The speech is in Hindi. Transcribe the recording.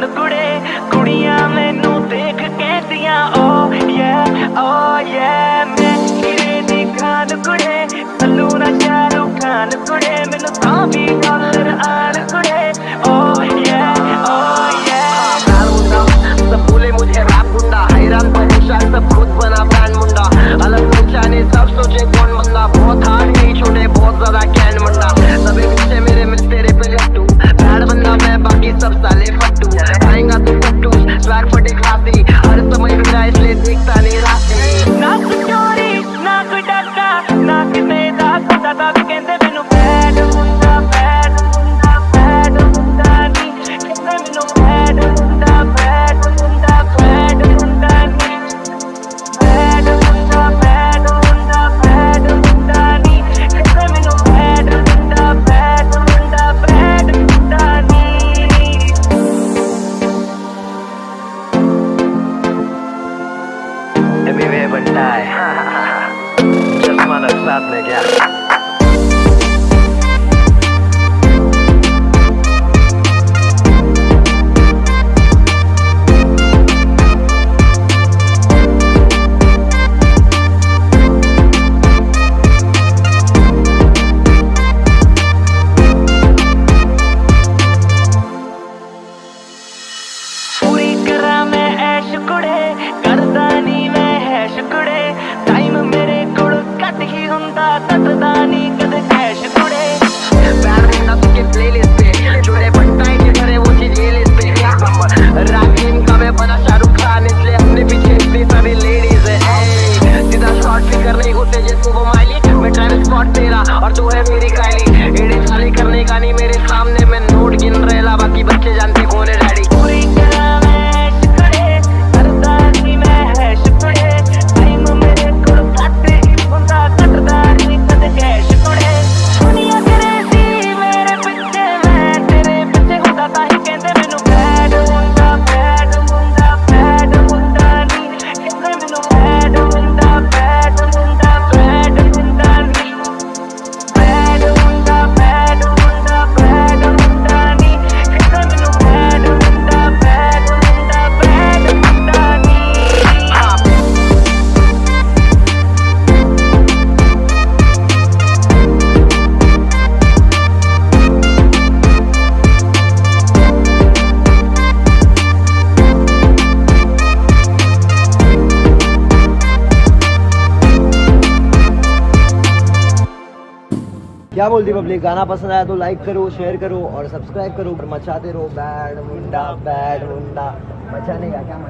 ਖਾਨ ਕੁੜੇ ਕੁੜੀਆਂ ਮੈਨੂੰ ਦੇਖ ਕਹਿੰਦੀਆਂ ਓ ਯੇ ਓ ਯੇ ਮੈਂ ਹੀਰੇ ਦੀ ਖਾਨ ਕੁੜੇ ਕੱਲੂ ਨਾ ਸ਼ਾਹਰੁਖ ਖਾਨ ਕੁੜੇ ਮੈਨੂੰ ਤਾਂ ਵੀ ਡਾਲਰ ਆਣ ਕੁੜੇ ਓ ਯੇ ਓ ਯੇ लाल मुंडा सब बोले मुझे रैप गुंडा हैरान परेशान सब खुद बना ब्रांड मुंडा अलग पहचाने सब सोचे कौन बंदा बहुत हार्ड नहीं छोटे बहुत ज्यादा कैन मुंडा सभी पीछे मेरे मिल तेरे पे लट्टू बैड बंदा मैं बाकी सब साले वे बनता है चश्मा लग ਮੇਰੇ ਕੋਲ ਘੱਟ ਹੀ ਹੁੰਦਾ ਤੱਕਦਾ ਨਹੀਂ ਕਦੇ ਕੈਸ਼ ਕੁੜੇ बैड मुंडा सबके प्लेलिस्ट पे जुड़े बनता है कि करे वो चीज ये लिस्ट पे एक नंबर रैप गेम का मैं बना शाहरुख खान इसलिए अपने पीछे इतनी सारी लेडीज है ए, सीधा शॉट भी करने घुसे जैसे वो माइली मैं ट्रैवल स्पॉट तेरा और तू है मेरी कायली एड़े खाली करने का नहीं मेरे सामने मैं नोट गिन रहेला बाकी बच्चे जानते क्या बोलती पब्लिक गाना पसंद आया तो लाइक करो शेयर करो और सब्सक्राइब करो। मचाते रहो। बैड मुंडा बैड मुंडा मचाने का क्या मचा